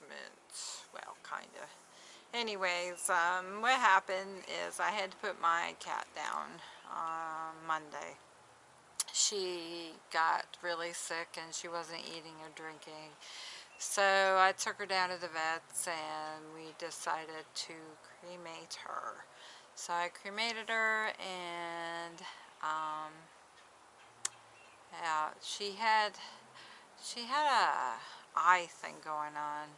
announcement. Well, kind of. Anyways, um, what happened is I had to put my cat down on Monday. She got really sick and she wasn't eating or drinking. So I took her down to the vets and we decided to cremate her. So I cremated her and um, yeah, she had she had a eye thing going on.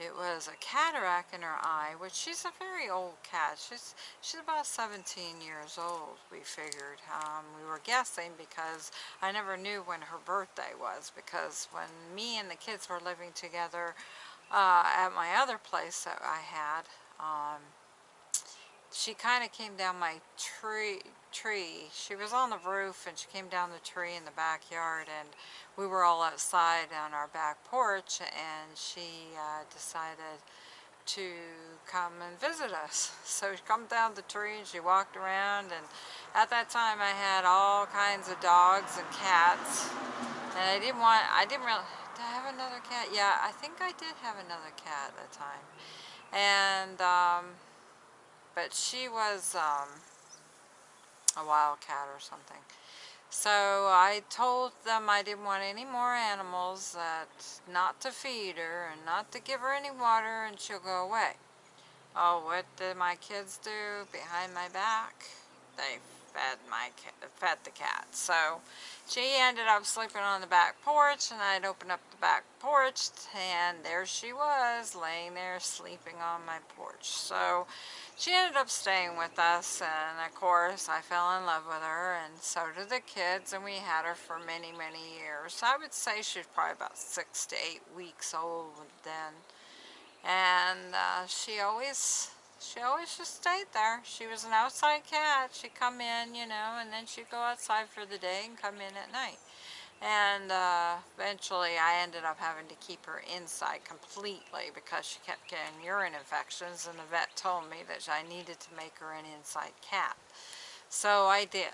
It was a cataract in her eye, which she's a very old cat. She's she's about 17 years old, we figured. Um, we were guessing because I never knew when her birthday was because when me and the kids were living together uh, at my other place that I had, um, she kind of came down my tree tree. She was on the roof and she came down the tree in the backyard and we were all outside on our back porch and she uh, decided to come and visit us. So she come down the tree and she walked around and at that time I had all kinds of dogs and cats and I didn't want I didn't really did I have another cat? Yeah I think I did have another cat at that time. And um, but she was um, a wildcat or something. So I told them I didn't want any more animals, that not to feed her and not to give her any water and she'll go away. Oh, what did my kids do behind my back? They fed my fed the cat. So she ended up sleeping on the back porch and I'd open up the back porch and there she was laying there sleeping on my porch. So she ended up staying with us and of course I fell in love with her and so did the kids and we had her for many many years. I would say she was probably about six to eight weeks old then and uh, she always she always just stayed there. She was an outside cat. She'd come in, you know, and then she'd go outside for the day and come in at night. And uh, eventually I ended up having to keep her inside completely because she kept getting urine infections and the vet told me that I needed to make her an inside cat. So I did.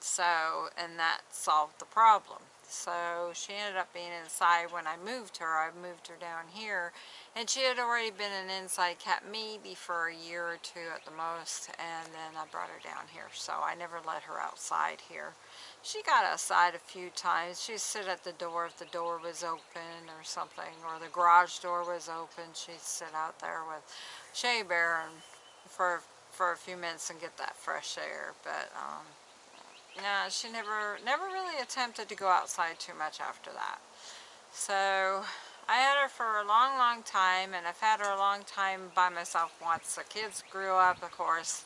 So, and that solved the problem. So she ended up being inside when I moved her. I moved her down here and she had already been an inside cat maybe for a year or two at the most and then I brought her down here. So I never let her outside here. She got outside a few times. She'd sit at the door if the door was open or something or the garage door was open. She'd sit out there with Shea Bear and for, for a few minutes and get that fresh air. But um, yeah, she never, never really attempted to go outside too much after that. So I had her for a long, long time, and I've had her a long time by myself once. The kids grew up, of course.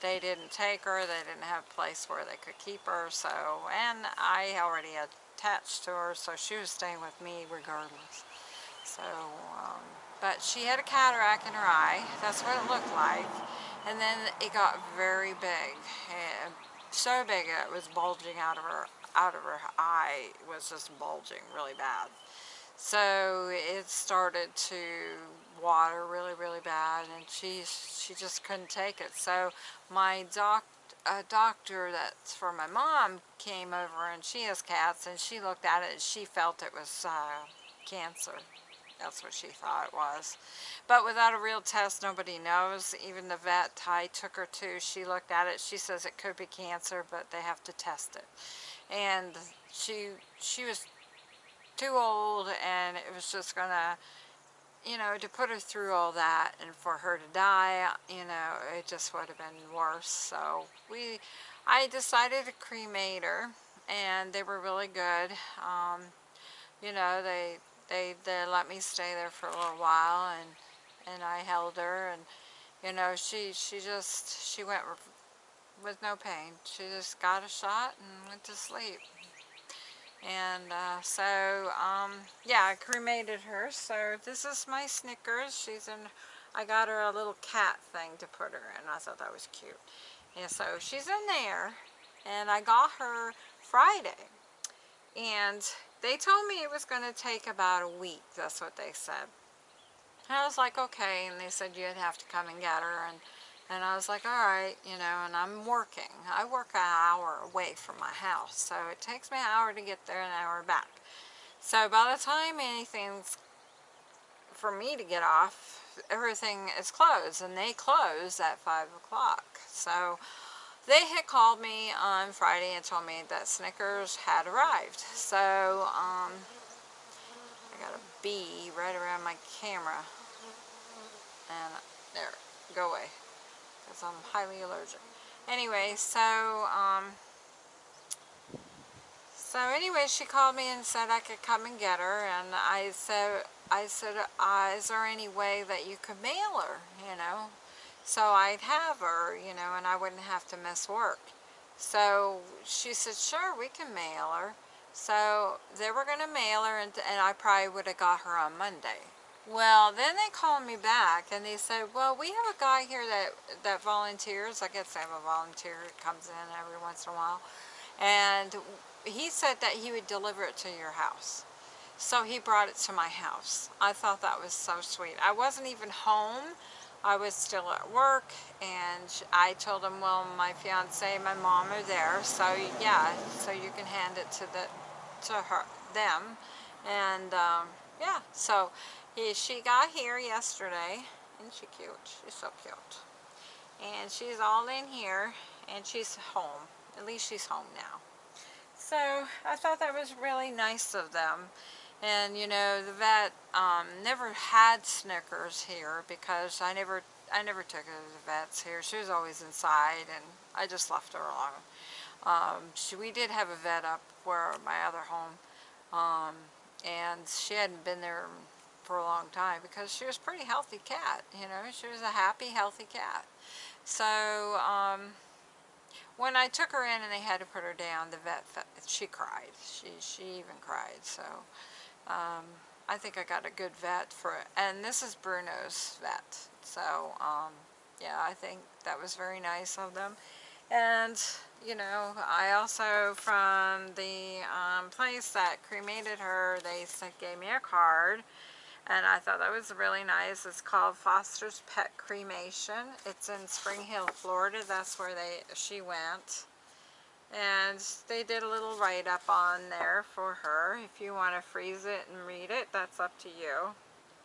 They didn't take her. They didn't have a place where they could keep her. So, and I already attached to her, so she was staying with me regardless. So, um, but she had a cataract in her eye. That's what it looked like. And then it got very big. And so big it was bulging out of her out of her eye was just bulging really bad. So it started to water really really bad and she she just couldn't take it. So my doc a doctor that's for my mom came over and she has cats and she looked at it and she felt it was uh, cancer that's what she thought it was. But without a real test, nobody knows. Even the vet Ty took her to, she looked at it. She says it could be cancer, but they have to test it. And she she was too old, and it was just going to, you know, to put her through all that and for her to die, you know, it just would have been worse. So we, I decided to cremate her, and they were really good. Um, you know, they they, they let me stay there for a little while and and I held her and you know she she just she went with no pain. She just got a shot and went to sleep. And uh, so um, yeah I cremated her. So this is my Snickers. She's in I got her a little cat thing to put her in. I thought that was cute. And so she's in there and I got her Friday. And they told me it was going to take about a week. That's what they said. And I was like, okay. And they said you'd have to come and get her. And, And I was like, all right, you know, and I'm working. I work an hour away from my house, so it takes me an hour to get there and an hour back. So by the time anything's for me to get off, everything is closed, and they close at 5 o'clock. So they had called me on Friday and told me that Snickers had arrived. So, um, I got a bee right around my camera. And there, go away because I'm highly allergic. Anyway, so, um, so anyway, she called me and said I could come and get her, and I said, I said, uh, is there any way that you could mail her, you know? So I'd have her, you know, and I wouldn't have to miss work. So she said, sure, we can mail her. So they were going to mail her, and, and I probably would have got her on Monday. Well, then they called me back and they said, well, we have a guy here that, that volunteers. I guess I have a volunteer that comes in every once in a while. And he said that he would deliver it to your house. So he brought it to my house. I thought that was so sweet. I wasn't even home. I was still at work and I told him, well, my fiance and my mom are there. So yeah, so you can hand it to the to her them. And um, yeah, so he, she got here yesterday. Isn't she cute? She's so cute. And she's all in here and she's home. At least she's home now. So I thought that was really nice of them. And you know, the vet um, never had Snickers here because I never I never took her to the vets here. She was always inside and I just left her alone. Um, she, we did have a vet up where my other home um, and she hadn't been there for a long time because she was a pretty healthy cat, you know, she was a happy, healthy cat. So, um, when I took her in and they had to put her down, the vet, she cried. She, she even cried, so, um, I think I got a good vet for it. And this is Bruno's vet, so, um, yeah, I think that was very nice of them. And, you know, I also, from the um, place that cremated her, they gave me a card and I thought that was really nice. It's called Foster's Pet Cremation. It's in Spring Hill, Florida. That's where they she went. And they did a little write-up on there for her. If you want to freeze it and read it, that's up to you.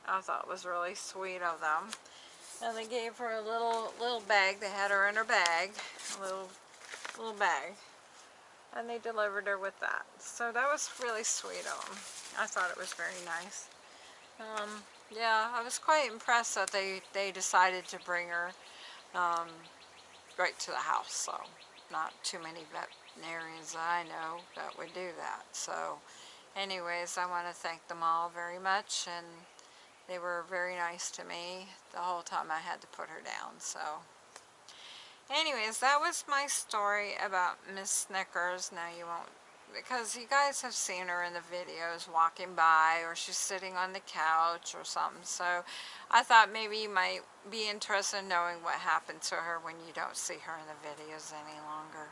I thought it was really sweet of them. And they gave her a little little bag. They had her in her bag, a little little bag. And they delivered her with that. So that was really sweet of them. I thought it was very nice. Um, yeah, I was quite impressed that they, they decided to bring her um, right to the house. So not too many veterinarians I know that would do that. So anyways, I want to thank them all very much. And they were very nice to me the whole time I had to put her down. So anyways, that was my story about Miss Snickers. Now you won't because you guys have seen her in the videos walking by or she's sitting on the couch or something so I thought maybe you might be interested in knowing what happened to her when you don't see her in the videos any longer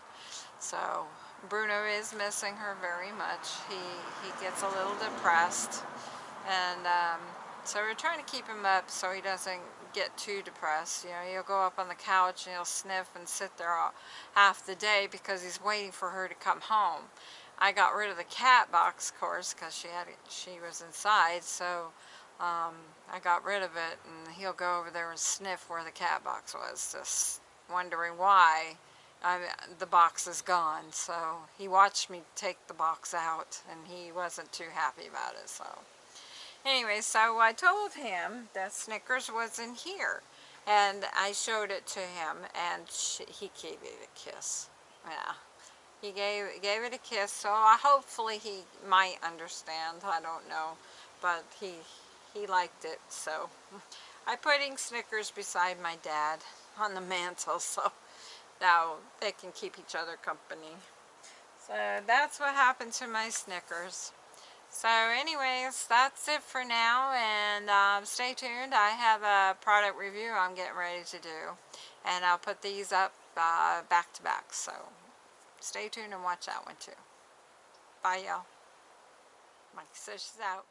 so Bruno is missing her very much he he gets a little depressed and um, so we're trying to keep him up so he doesn't get too depressed. You know, he'll go up on the couch and he'll sniff and sit there all, half the day because he's waiting for her to come home. I got rid of the cat box, of course, because she had she was inside. So um, I got rid of it, and he'll go over there and sniff where the cat box was, just wondering why I, the box is gone. So he watched me take the box out, and he wasn't too happy about it. So anyway, so I told him that Snickers was in here. And I showed it to him, and she, he gave it a kiss. Yeah. He gave gave it a kiss, so I, hopefully he might understand. I don't know, but he he liked it. So I putting Snickers beside my dad on the mantle, so now they can keep each other company. So that's what happened to my Snickers. So anyways, that's it for now, and um, stay tuned. I have a product review I'm getting ready to do, and I'll put these up uh, back to back. So stay tuned and watch that one too. Bye y'all. Mike she's out.